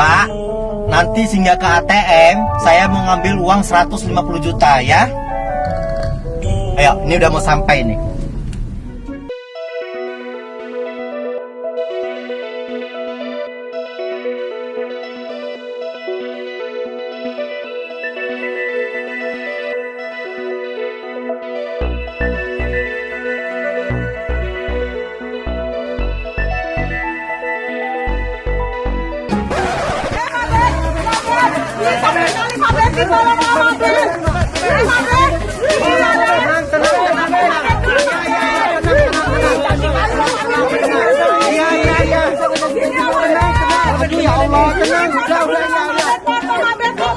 Pak, nanti singgah ke ATM, saya mau ngambil uang 150 juta ya. Ayo, ini udah mau sampai nih.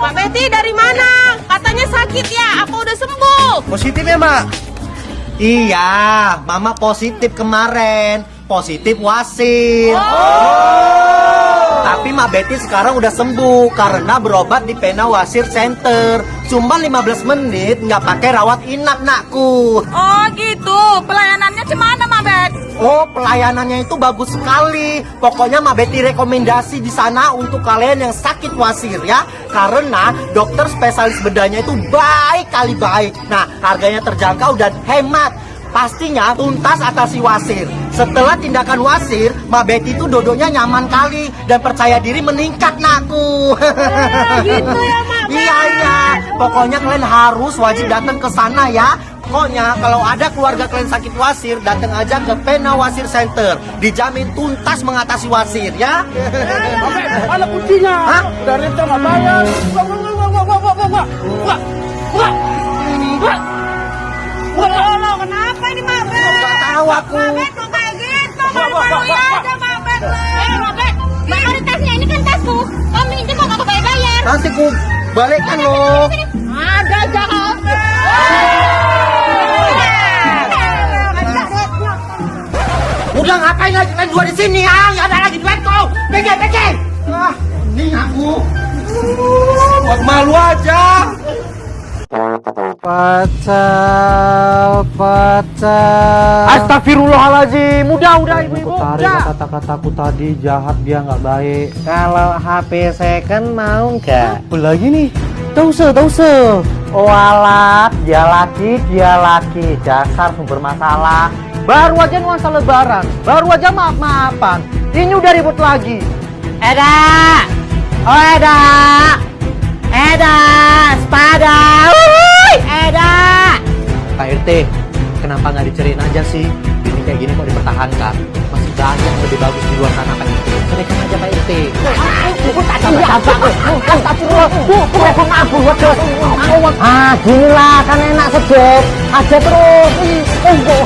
Pak Betty dari mana? Katanya sakit ya, apa udah sembuh? Positif ya, Mak? Iya, Mama positif kemarin. Positif wasit. Tapi Mak Betty sekarang udah sembuh karena berobat di Pena Wasir Center. Cuma 15 menit nggak pakai rawat inap, nakku. Oh gitu, pelayanannya cemana Mak Bet? Oh, pelayanannya itu bagus sekali. Pokoknya Mbak Betty rekomendasi di sana untuk kalian yang sakit wasir ya. Karena dokter spesialis bedanya itu baik kali baik. Nah, harganya terjangkau dan hemat. Pastinya tuntas atasi wasir. Setelah tindakan wasir, Mbak Betty itu dodoknya nyaman kali dan percaya diri meningkat nakku. gitu ya, Mak. Iya iya. Pokoknya kalian harus wajib datang ke sana ya. Pokoknya kalau ada keluarga kalian sakit wasir, datang aja ke Pena Wasir Center. Dijamin tuntas mengatasi wasir ya. Mana kuncinya? Hah? Dari itu nggak bayar. Wah, wah, wah, wah, wah, wah, wah, wah. Wah, wah. Wah. Oh, lo kenapa ini Mak Bet? Nggak tahu aku. Mak Bet kok kayak gitu? Malu-maluin aja Mak Bet. Eh, mana tasnya? Ini kan tasku. Kamu minjem kok nggak bayar-bayar. Nanti ku balikkan loh. Ada aja kau. Udah ngapain lagi kalian dua di sini ah? Nggak ada lagi duit kau. Pergi pergi. Ah, ini aku. Buat malu aja. Pacal, pacal. Astagfirullahaladzim. Udah, udah ibu-ibu. Tarik kata-kataku tadi jahat dia nggak baik. Kalau HP second mau nggak? Apa lagi nih? Tahu se, tahu se. Walat, dia laki, dia laki. Dasar sumber masalah. Baru aja nuansa lebaran. Baru aja maaf-maafan. Ini udah ribut lagi. Eda! Oh Eda! Eda! Spada! Wuih! Eda! Pak RT, kenapa nggak diceriin aja sih? Ini kayak gini kok dipertahankan? Masih banyak lebih bagus di luar sana Pak RT. Ceritakan aja Pak RT. Ah, gini lah kan enak sejet. Aja terus.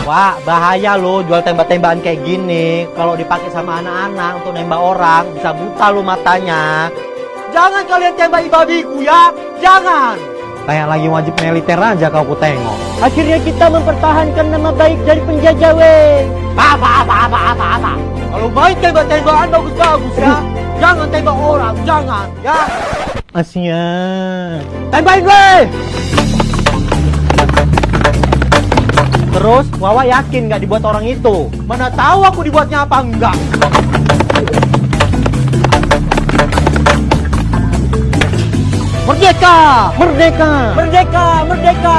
Wah, bahaya loh jual tembak-tembakan kayak gini. Kalau dipakai sama anak-anak untuk nembak orang, bisa buta lo matanya. Jangan kalian tembak babiku ya, jangan. Kayak lagi wajib militer aja kau ku tengok. Akhirnya kita mempertahankan nama baik dari penjajah weh. Apa, apa, apa, apa, apa. Kalau main tembak-tembakan bagus-bagus ya. Jangan tembak orang, jangan ya. Asia. Tembakin weh! Terus Wawa yakin nggak dibuat orang itu? Mana tahu aku dibuatnya apa enggak? Merdeka! Merdeka! Merdeka, merdeka!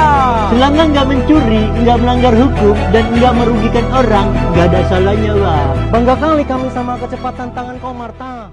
Selama nggak mencuri, nggak melanggar hukum, dan nggak merugikan orang, nggak ada salahnya, Wah. Bangga kali kami sama kecepatan tangan kau, Marta.